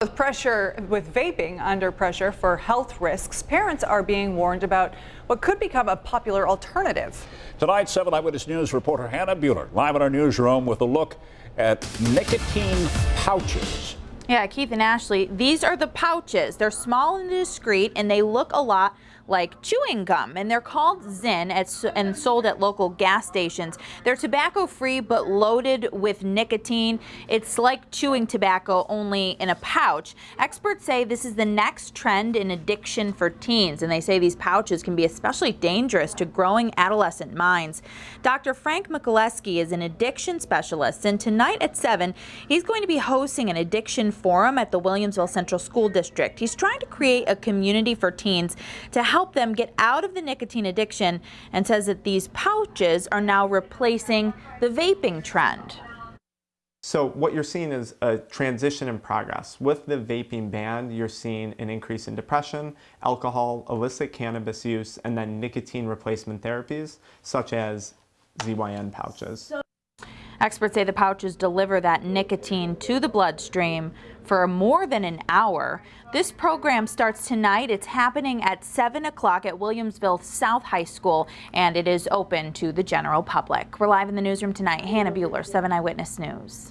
With pressure, with vaping under pressure for health risks, parents are being warned about what could become a popular alternative. Tonight, 7 Eyewitness News reporter Hannah Buehler live in our newsroom with a look at nicotine pouches. Yeah, Keith and Ashley, these are the pouches. They're small and discreet and they look a lot like chewing gum, and they're called Zyn and sold at local gas stations. They're tobacco free but loaded with nicotine. It's like chewing tobacco only in a pouch. Experts say this is the next trend in addiction for teens, and they say these pouches can be especially dangerous to growing adolescent minds. Dr. Frank Mikuleski is an addiction specialist, and tonight at 7, he's going to be hosting an addiction forum at the Williamsville Central School District. He's trying to create a community for teens to help help them get out of the nicotine addiction and says that these pouches are now replacing the vaping trend. So what you're seeing is a transition in progress. With the vaping ban, you're seeing an increase in depression, alcohol, illicit cannabis use, and then nicotine replacement therapies, such as ZYN pouches. So Experts say the pouches deliver that nicotine to the bloodstream for more than an hour. This program starts tonight. It's happening at 7 o'clock at Williamsville South High School, and it is open to the general public. We're live in the newsroom tonight. Hannah Buehler, 7 Eyewitness News.